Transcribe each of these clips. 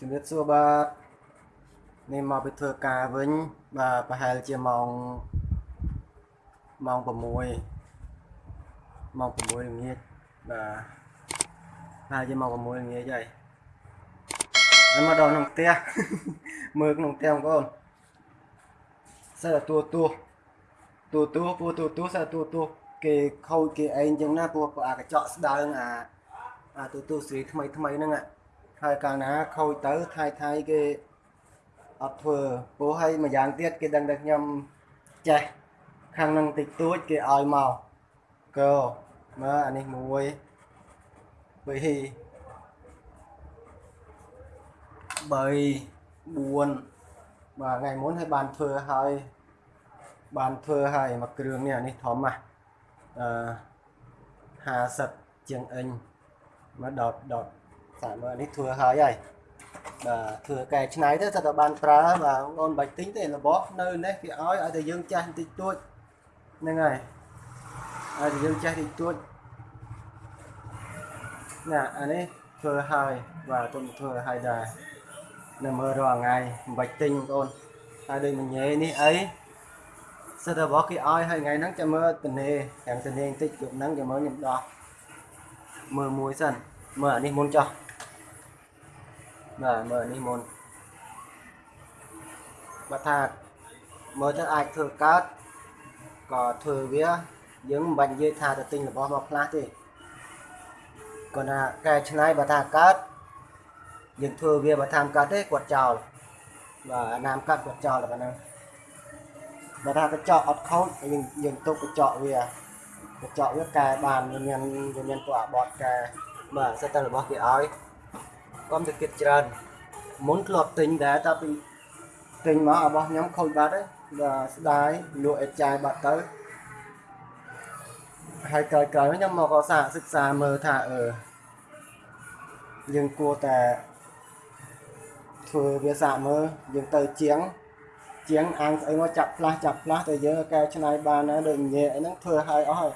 ជំរាបសួរបាទនេះមកពីធ្វើការវិញបាទប្រហែលជាម៉ោងម៉ោង6ម៉ោង6ល្ងាចបាទប្រហែលជាម៉ោង6ល្ងាចហើយហើយមកដល់ក្នុងផ្ទះមើលក្នុងផ្ទះបងប្អូនសើតួទួតួទួពូតួទួសើតួទួគេខូចគេអីចឹងណាព្រោះអាកញ្ចក់ស្ដើងអាអាតួទួស្រីថ្មីថ្មីហ្នឹង ហើយកាលណាខូចទៅថៃថៃគេអត់ធ្វើព្រោះហើយម្យ៉ាងទៀតគេដឹងតែខ្ញុំចេះខាងនឹងតិចតួចគេឲ្យមកកោមើលអានេះមួយពីរ3 4បាទថ្ងៃមុនឲ្យបានធ្វើហើយបានធ្វើហើយមួយគ្រឿងនេះអានេះធំណាស់អឺ50ជាងអិញមកដតដត សាមើលនេះធ្វើហើយហើយបាទធ្វើកែច្នៃទៅថាតើបានប្រើបាទបងប្អូនបាច់ទិញទេរបស់នៅនេះគេឲ្យឲ្យតែយើងចាស់បន្តិចតួចហ្នឹងហើយឲ្យតែយើងចាស់តិចតួចណាអានេះធ្វើហើយបាទទុំធ្វើហើយដែរនៅមើលរាល់ថ្ងៃមិនបាច់ទិញបងប្អូនហើយដូចមញ៉េនេះអីសិតតែរបស់គេឲ្យហើយថ្ងៃហ្នឹងចាំមើលតនេទាំងតនេបន្តិចយប់ហ្នឹងចាំមើលខ្ញុំដោះមើលមួយសិនមើលអានេះមុនចោះ បាទមើលអានេះមុនបើថាមើលទៅអាចធ្វើកើតក៏ធ្វើវាយើងមិនបាច់និយាយថាទៅទិញរបស់មកផ្លាស់ទេគាត់ថាកែច្នៃបើថាកើតយើងធ្វើវាបើថាកើតទេគាត់ចោលបាទអាណាមកាត់គាត់ចោលតែប៉ុណ្ណឹងបើថាកញ្ចក់អត់ខូចយើងយើងទុកកញ្ចក់វាកញ្ចក់វាកែបានវាមានវាមានពួកអាបតកែបាទសិតតែរបស់គេឲ្យ កុំទៅគិតច្រើនមុនធ្លាប់ទិញដែរតែពីទិញមករបស់ខ្ញុំខូចបាត់ហើយបាទស្ដាយលក់ឲ្យចាយបាត់ទៅហើយក្រោយៗខ្ញុំមកក៏សាកសិក្សាមើលថាអឺយើងគួរតែធ្វើវាសាកមើលយើងទៅជាងជាងអាំងស្អីមកចាប់ផ្លាស់ចាប់ផ្លាស់តែយើងកែច្នៃបានណាដូចញ៉ែអីហ្នឹងធ្វើឲ្យអស់ហើយ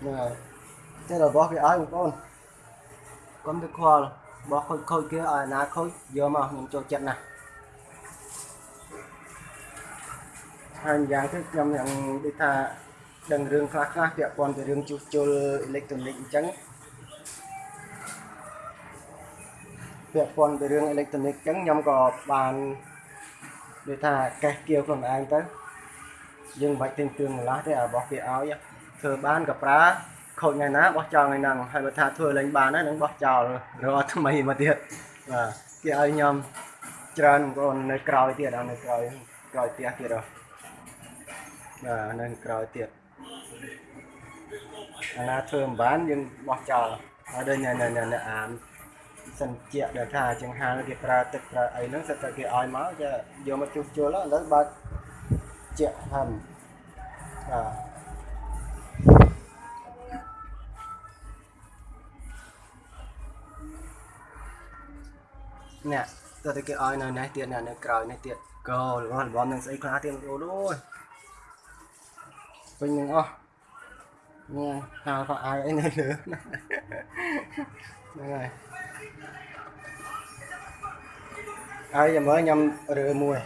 ហ្នឹងហើយតែរបស់គេឲ្យបងប្អូន កុំទៅខ្វល់បោះខូចខូចគេឲ្យណាខូចយកមកខ្ញុំចូលចិត្តណាស់ហើយយ៉ាងទៅខ្ញុំយ៉ាងដូចថាដឹងរឿងខ្លះខ្លះពាក់ព័ន្ធទៅរឿងជួសជុលអេឡិចត្រូនិកអញ្ចឹងពាក់ព័ន្ធទៅរឿងអេឡិចត្រូនិកអញ្ចឹងខ្ញុំក៏បានដូចថាកេះគៀវខ្លួនឯងទៅយើងមិនបាច់ទិញគ្រឿងម្លាស់ទេរបស់គេឲ្យធ្វើបានក៏ប្រើ ខូចថ្ងៃណាបោះចោលថ្ងៃហ្នឹងហើយបើថាធ្វើលេងបានហើយនឹងបោះចោលរកថ្មីមកទៀតបាទគេឲ្យខ្ញុំច្រើនបងប្អូននៅក្រោយទៀតនៅក្រោយក្រោយផ្ទះទៀតហ៎បាទនៅក្រោយទៀតអាណាធ្វើមិនបានយើងបោះចោលហើយដូចនៅនៅអានសិនជាដែលថាចង្ហាន់គេប្រើទឹកប្រើអីហ្នឹងសិតតែគេឲ្យមកចាយកមកជួសជុលឥឡូវបើជាហឹមបាទ នេះតើតែគេឲ្យនៅនេះទៀតនៅក្រោយនេះទៀតកោរបស់របស់នឹងស្អីខ្លះទៀតបងប្អូនអូយពេញនឹងអស់នេះហាលខោអាវអីនៅលើហ្នឹងហើយហើយចាំមើលខ្ញុំរើមួយ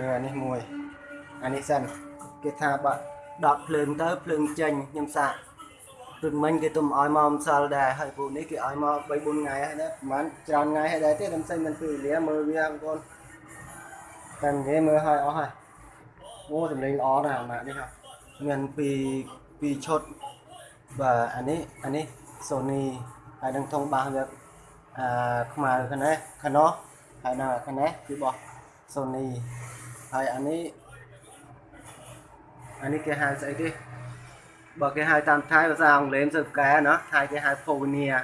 រើអានេះមួយអានេះសិនគេថាបាក់ដកភ្លើងទៅភ្លើងចេញខ្ញុំសាក ព្រឹកមិញគេទុំឲ្យមកម្សិលដែរហើយពូនេះគេឲ្យមក3 4ថ្ងៃហើយណាប្រហែលច្រើនថ្ងៃហើយដែរទេខ្ញុំផ្សេងមិនពេលវេលាមើលវាបងប្អូនតែនិយាយមើលឲ្យអស់ហើយអូសម្លេងល្អណាស់អាម៉ាក់នេះហ៎មានពីពីឈុតបាទអានេះអានេះ Sony ហើយនឹងធំបាសវាអាខ្មៅខាងនេះខាងនោះហើយនៅខាងនេះគឺរបស់ Sony ហើយអានេះអានេះគេហៅស្អីគេ បើគេហៅតាមថៃភាសាអង់គ្លេសទៅកែណាថៃគេហៅ Pioneer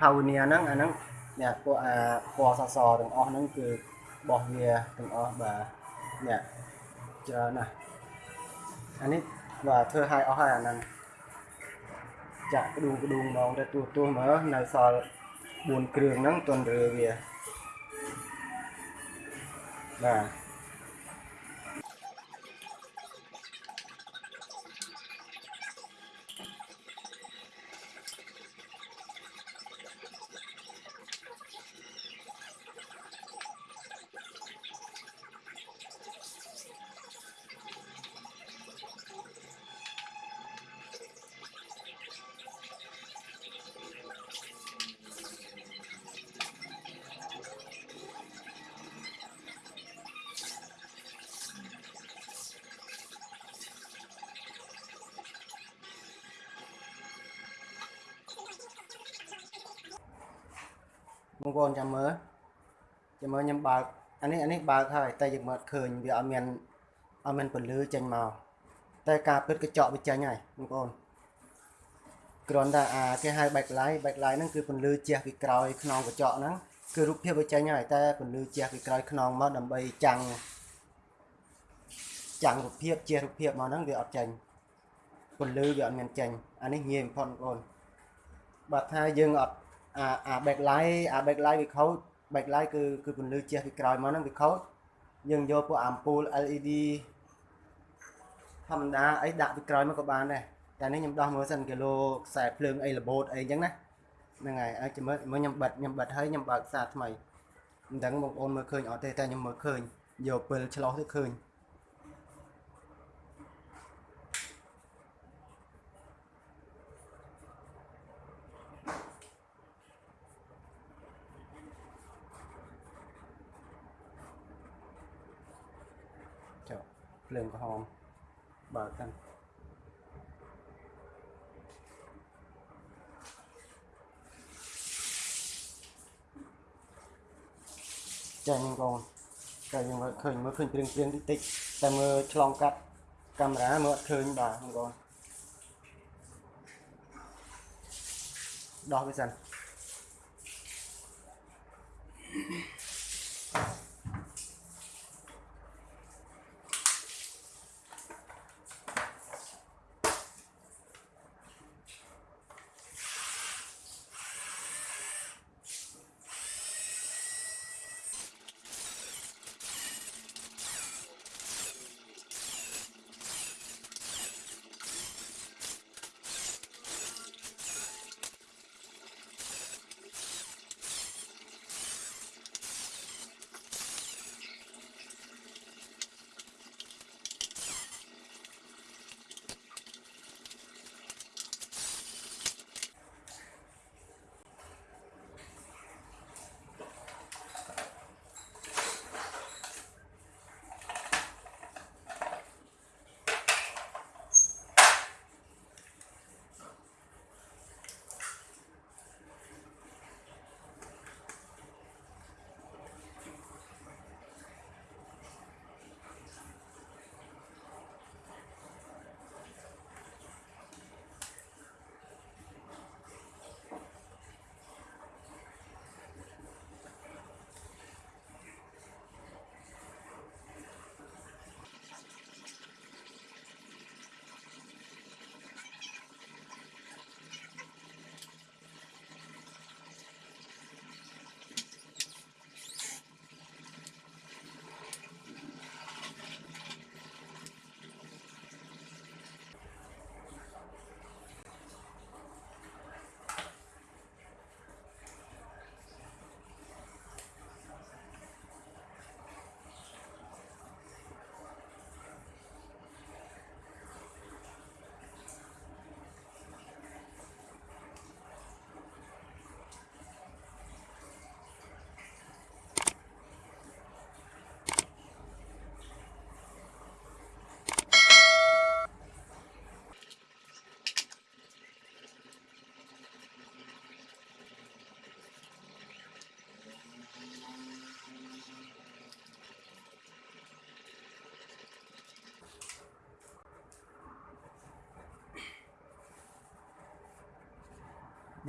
Pioneer ហ្នឹងអាហ្នឹងនេះពួកអាពណ៌សសទាំងអស់ហ្នឹងគឺរបស់វាទាំងអស់បាទនេះច្រើនណាស់អានេះបាទធ្វើឲ្យអស់ហើយអាហ្នឹងចាក់ក្ដួងក្ដួងហ្មងទៅទូទួមើលនៅសល់4គ្រឿងហ្នឹងទន់រើវាបាទ បងប្អូនចាំមើលចាំមើលខ្ញុំបើកអានេះអានេះបើកហើយតែយើងមើលឃើញវាអត់មានអត់មានពន្លឺចេញមកតែការពិតកញ្ចក់វាចេញហើយបងប្អូនគ្រាន់តែអាគេហៅ backlight backlight ហ្នឹងគឺពន្លឺជះពីក្រោយខ្នងកញ្ចក់ហ្នឹងគឺរូបភាពវាចេញហើយតែពន្លឺជះពីក្រោយខ្នងមកដើម្បីចាំងចាំងរូបភាពជះរូបភាពមកហ្នឹងវាអត់ចេញពន្លឺវាអត់មានចេញអានេះងាយបំផុតបងប្អូនបើថាយើងអត់ អាអា backlight អា backlight វាខូច backlight គឺគឺពន្លឺជះពីក្រោយមកហ្នឹងវាខូចយើងយកពួកអាំពូល LED ធម្មតាអីដាក់ពីក្រោយមកក៏បានដែរតែនេះខ្ញុំដោះមើលសិនគីឡូខ្សែភ្លើងអីរបូតអីអញ្ចឹងណាហ្នឹងហើយឲ្យចាំមើលមើលខ្ញុំបិទខ្ញុំបិទហើយខ្ញុំបើកសារថ្មីមិនដឹងបងប្អូនមើលឃើញអត់ទេតែខ្ញុំមើលឃើញយកពិលឆ្លោះទៅឃើញចុះ ភ្លើងក្រហមបើកតាំងចាញ់បងប្អូនតែយើងមើលឃើញមើលឃើញព្រៀងព្រៀងតិចតិចតែមើលឆ្លងកាត់កាមេរ៉ាមើលអត់ឃើញបាទបងប្អូនដោះវាសិន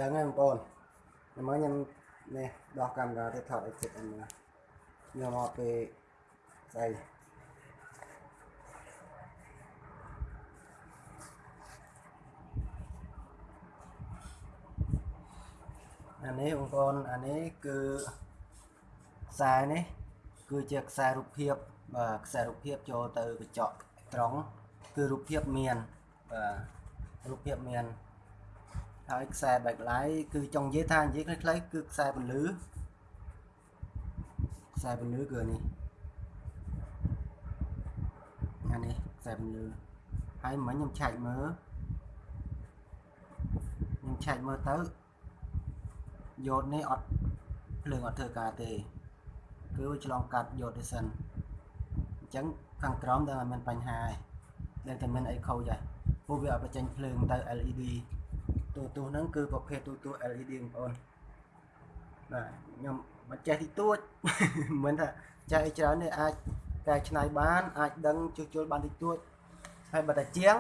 ដឹងហើយបងប្អូនតែមកខ្ញុំនេះដោះកាមេរ៉ាទៅថត exit អីមើលខ្ញុំមកពេលស្អីអានេះបងប្អូនអានេះគឺខ្សែនេះគឺជាខ្សែរូបភាពបាទខ្សែរូបភាពចូលទៅកញ្ចក់ត្រង់គឺរូបភាពមានបាទរូបភាពមាន ហើយខ្សែ backlight គឺចង់និយាយថានិយាយខ្លីៗគឺខ្សែពន្លឺខ្សែពន្លឺគឺនេះអានេះខ្សែពន្លឺហើយមិញខ្ញុំឆែកមើលខ្ញុំឆែកមើលទៅយោតនេះអត់ភ្លើងអត់ធ្វើការទេគឺឆ្លងកាត់យោតទេសិនអញ្ចឹងខាងក្រោមដែលមានបញ្ហាដែលតែមានអីខូចហើយពួកវាអត់បញ្ចេញភ្លើងទៅ LED ទូទូហ្នឹងគឺប្រភេទទូទូ LED បងប្អូនបាទខ្ញុំមិនចេះទីទួចមិនថាចេះអីច្រើនទេអាចកែច្នៃបានអាចដឹងជួសជុលបានទីទួចហើយបើតែជាង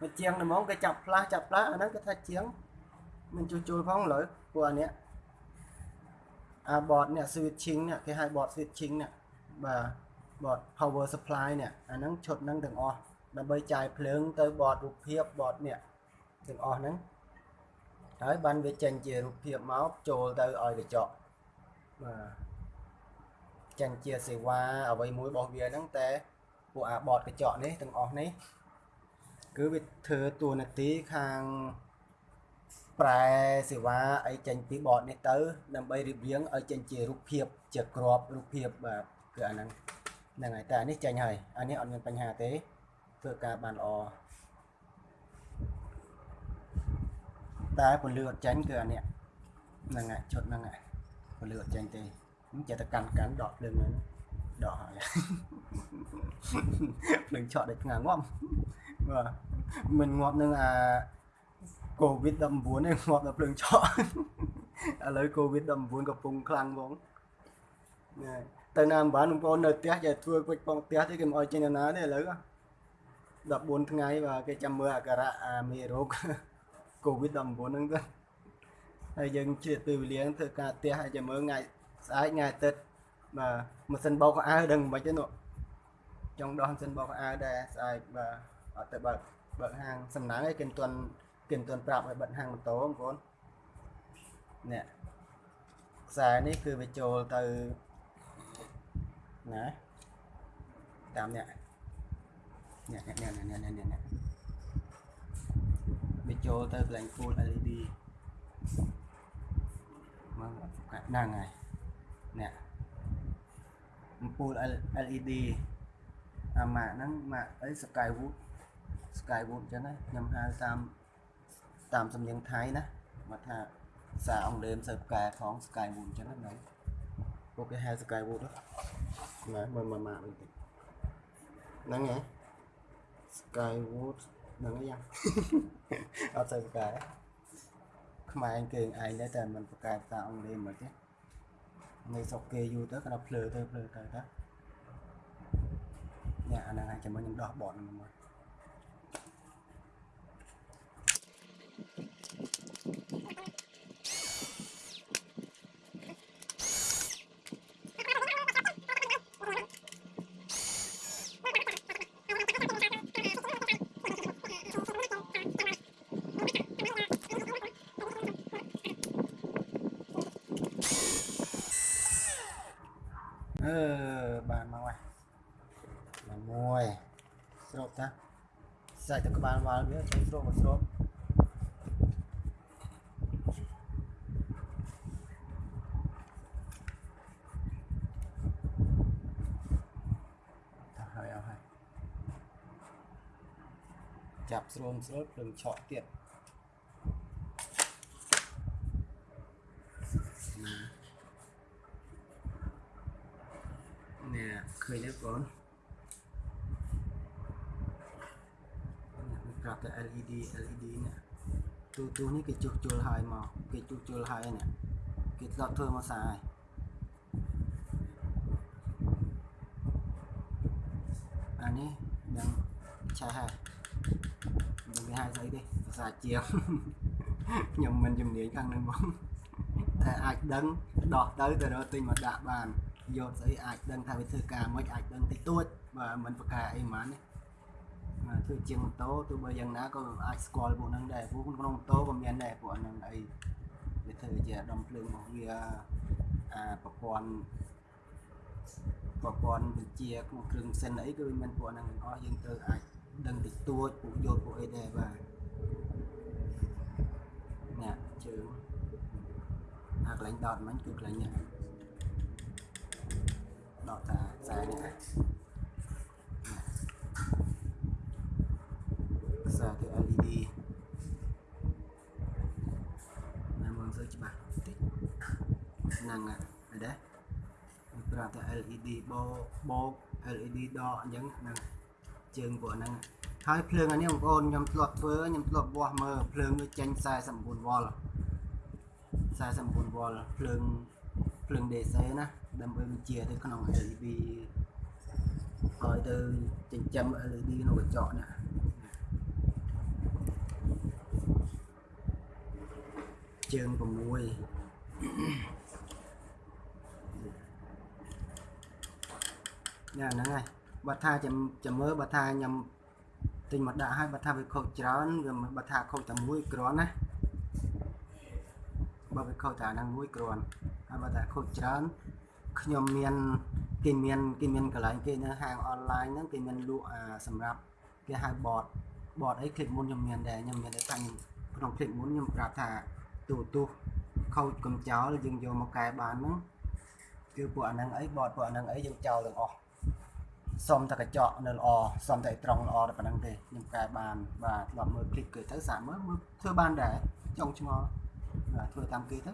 មកជាងដំងគេចាប់ផ្លាស់ចាប់ផ្លាស់អាហ្នឹងគេថាជាងមិនជួសជុលផងលើពួកអានេះអាបតនេះ switching នេះគេហៅបត switching នេះបាទបត power supply នេះអាហ្នឹងឈុតហ្នឹងទាំងអស់ដើម្បីចាយភ្លើងទៅបតរូបភាពបតនេះទាំងអស់ហ្នឹង ហើយបានវាចេញជារូបភាពមកចូលទៅឲ្យកញ្ចក់បាទចេញជាសេវាអ្វីមួយរបស់វាហ្នឹងតែពួកអាបតកញ្ចក់នេះទាំងអស់នេះគឺវាធ្វើតួនាទីខាងប្រែសេវាអីចេញពីបតនេះទៅ ដើម្បីរៀបរៀងឲ្យចេញជារូបភាពជាក្របរូបភាពបាទគឺអាហ្នឹងហ្នឹងហើយតែអានេះចេញហើយអានេះអត់មានបញ្ហាទេធ្វើការបានល្អ តែពន្លឺអត់ចេញគឺអានេះហ្នឹងហើយឈុតហ្នឹងហើយពន្លឺអត់ចេញទេខ្ញុំចេះតែកាន់កាន់ដកភ្លើងហ្នឹងដកហើយភ្លើងឆក់ដូចថ្ងៃងាប់បាទមិនងាប់នឹងអា COVID 19ទេងាប់ដល់ភ្លើងឆក់ឥឡូវ COVID 19 កំពុងខ្លាំងហ្មងណែទៅណាមិនបានបងប្អូននៅផ្ទះចេះធ្វើពេចផងផ្ទះទេគេមិនអោយចេញទៅណាទេឥឡូវ14ថ្ងៃបាទគេចាំមើលអាការៈអាមេរោគ COVID 19 ហ្នឹងទៅហើយយើងជឿពេលវេលាធ្វើការផ្ទះហើយចាំមើលថ្ងៃស្អែកថ្ងៃអាទិត្យបាទម៉ាស៊ីនបោកខោអាវដឹងមិនទេនោះចង់ដោះម៉ាស៊ីនបោកខោអាវដែរស្អែកបាទអត់ទៅបើកបើកហាងសំណាងឯងគេមិនទាន់គេមិនទាន់ប្រាប់ឲ្យបិទហាងម៉ូតូបងប្អូននេះខ្សែនេះគឺវាចូលទៅណាតាមនេះនេះនេះនេះនេះនេះនេះវា ចូលទៅកន្លែង full LED មកហ្នឹងហើយនេះអំពូល LED អាម៉ាកហ្នឹងម៉ាកអី Skywood Skywood អញ្ចឹងណាខ្ញុំហៅតាមតាមសំនៀងថៃណាមកថាសារអង់គ្លេសមិនសូវផ្កែផង Skywood អញ្ចឹងណាពួកគេហៅ Skywood ណាមើលមកម៉ាកវិញតិចហ្នឹងហ៎ Skywood ហ្នឹងហើយយ៉ាងអត់សូវផ្កែខ្មែរគេឯងដែរតែមិនផ្កែភាសាអង់គ្លេសមិនទេនៅស្រុកគេយូរទៅគាត់ភ្លើទៅភ្លើទៅទៅនេះអាហ្នឹងហើយចាំមើលខ្ញុំដោះបតហ្នឹងមកអឺបានមកហើយបានមួយស្រូបតា សាច់ទៅក្បាលវល់វាចេញស្រូបមកស្រូបតាហើយអស់ហើយចាប់ស្រូមស្រូបព្រឹងឆក់ទៀតនេះឃើញទេបងប្អូននេះប្រាប់តែ LED LED នេះទូទូនេះគេជួសជុលហើយមកគេជួសជុលហើយនេះគេដកធ្វើមកសាហើយអានេះដឹងឆេះហើយមិនគេហៅស្អីទេភាសាជាងខ្ញុំមិនជំនាញខាងហ្នឹងបងតែអាចដឹងដោះទៅទៅរកទិញមកដាក់បានយកស្អីអាចដឹងថាវាធ្វើការមិនអាចដឹងតិចតួចបាទមិនប្រកាអីហ្មងណាបាទ ធ្វើជាងម៉ូតូទោះបីយ៉ាងណាក៏អាចស្គាល់ពួកហ្នឹងដែរពួកក្នុងម៉ូតូក៏មានដែរពួកហ្នឹងអីវាធ្វើជាដុំភ្លើងរបស់វាអាប្រព័ន្ធប្រព័ន្ធវិជាក្នុងគ្រឿងផ្សិនអីគឺវាមានពួកហ្នឹងទាំងអស់យើងត្រូវអាចដឹងតិចតួចពួកយកពួកអីដែរបាទនេះជើងអាកន្លែងដោតមិញគឺកន្លែងនេះដកតាខ្សែនេះណាខ្សែទៅ LED ណាមើលទៅច្បាស់តិចហ្នឹងហើយឃើញទេវាប្រាប់តែ LED បោបោក LED ដកអញ្ចឹងហ្នឹងជើងពួកហ្នឹងហើយភ្លើងអានេះបងប្អូនខ្ញុំធ្លាប់ធ្វើខ្ញុំធ្លាប់វាស់មើលភ្លើងវាចេញ49វ៉ុល49វ៉ុលភ្លើងភ្លើង DC ណាដើម្បីបញ្ជាទៅក្នុង LED ឲ្យទៅចិញ្ចឹម LED ក្នុងកញ្ចក់នេះ ជើង6ញ៉ាហ្នឹងហើយបើថាចាំចាំមើលបើថាខ្ញុំទិញមកដាក់ឲ្យបើថាវាខូចច្រើនវាមិនបើថាខូចតែមួយគ្រាន់ណាបើវាខូចតែអាហ្នឹងមួយគ្រាន់ហើយបើថាខូចច្រើនខ្ញុំមានគេមានគេមានកន្លែងគេនៅហាងអនឡាញហ្នឹងគេមានលក់អាសម្រាប់គេហៅ bot bot អី click មុនខ្ញុំមានដែរខ្ញុំមានតែថាខ្ញុំក្នុង click មុនខ្ញុំប្រាប់ថា ទូទូខូចកំចោលយើងយកមកកែបានហ្នឹងគឺពួកអាហ្នឹងអី bot ពួកអាហ្នឹងអីយើងចោលទាំងអស់ សុំតែកញ្ចក់នៅល្អសុំតែត្រង់ល្អតែប៉ុណ្្នឹងទេខ្ញុំកែបានបាទធ្លាប់មើលคลิปគេទៅសាកមើលមើលធ្វើបានដែរចង់ឆ្ងល់បាទធ្វើតាមគេទៅ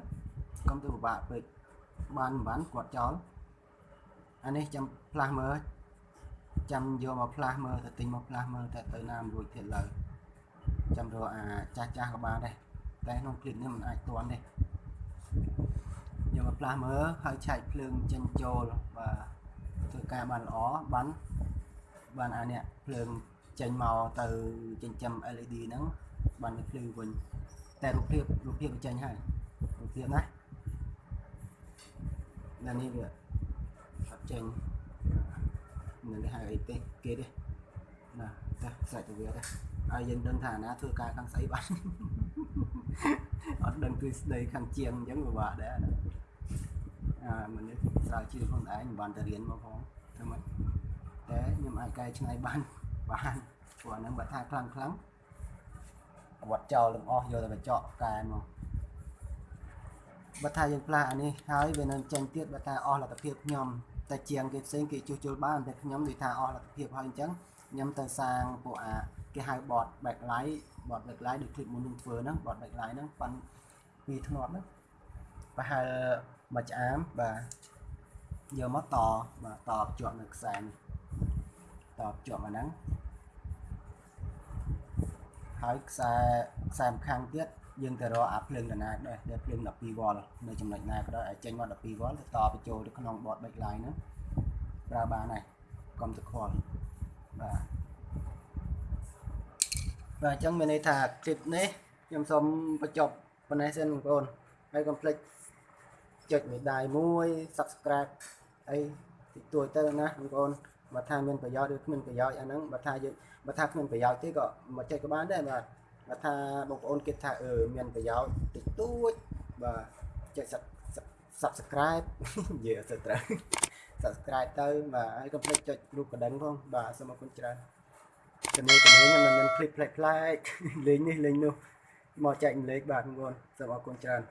កុំទៅពិបាកពេកបានមិនបានគាត់ចោលអានេះចាំផ្លាស់មើលចាំយកមកផ្លាស់មើលទៅទិញមកផ្លាស់មើលតែទៅណាមិនរួចទៀតឡើយចាំរកអាចាស់ចាស់ក៏បានដែរ ដែរក្នុងគ្លីបនេះมันអាចតន់ទេយកមកផ្លាស់មើលហើយឆែកភ្លើងចេញចូលបាទធ្វើការបានល្អបានបានអានេះភ្លើងចេញមកទៅចិញ្ចឹម LED ហ្នឹងបានភ្លឺវិញតែរូបភាពរូបភាពវាចេញហើយរូបភាពណាណានេះវាអត់ចេញនៅនេះហៅអីទេគេទេណាតែសាច់ទៅវាទេហើយយើងដឹងថាណាធ្វើការខាងស្អីបាន អត់ដឹងគឺស្ដីខាងជាងអញ្ចឹងពិបាកដែរណាអាមនុស្សស្រាវជ្រាវខ្លួនឯងមិនបានទៅរៀនមកផងធ្វើម៉េចតែខ្ញុំអាចកែច្នៃបានបានព្រោះអាហ្នឹងបើថាខ្លាំងខ្លាំងវត្តចោលទាំងអស់យកទៅកញ្ចក់កែមកបើថាយើងផ្លាស់អានេះហើយវានឹងចេញទៀតបើថាអស់លទ្ធភាពខ្ញុំតែជាងគេផ្សេងគេជួសជុលបានតែខ្ញុំនិយាយថាអស់លទ្ធភាពហើយអញ្ចឹងខ្ញុំទៅសាងពួកអា គេហៅ bot backlight bot backlight ដូច clip មុននឹងធ្វើហ្នឹង bot backlight ហ្នឹងប៉ាន់ពីធ្នាប់ហ្នឹងប្រហែលមួយឆ្អែមបាទយកមកតបាទតភ្ជាប់នៅខ្សែនេះតភ្ជាប់អាហ្នឹងហើយខ្សែខ្សែម្ខាងទៀតយើងទៅរកអាភ្លើងដណាដែរដែលភ្លើង12វ៉ុលនៅចំណុចណាក៏ដោយឲ្យចេញមក12វ៉ុលទៅតបញ្ចូលទៅក្នុង board backlight ហ្នឹងប្រើបានហើយកុំទៅខលបាទ បាទអញ្ចឹងមានន័យថាคลิปនេះខ្ញុំសូមបញ្ចប់ប៉ុណ្ណេះសិនបងប្អូនហើយកុំភ្លេចចុចមេដាយមួយ subscribe អីតិចតួចទៅណាបងប្អូនបើថាមានប្រយោជន៍ឬគ្មានប្រយោជន៍អាហ្នឹងបើថាយើងបើថាគ្មានប្រយោជន៍ទេក៏មកចុចក៏បានដែរបាទបើថាបងប្អូនគិតថាអឺមានប្រយោជន៍តិចតួចបាទចុច subscribe និយាយអត់ត្រូវ subscribe ទៅបាទហើយកុំភ្លេចចុចរូបកណ្ដឹងផងបាទសូមអរគុណច្រើន ជំនាញជំនាញមិនមានភ្លេចផ្លែកផ្លែកលេងនេះលេងនោះមកចែកម្លេចបាទបងប្អូនសូមអរគុណច្រើន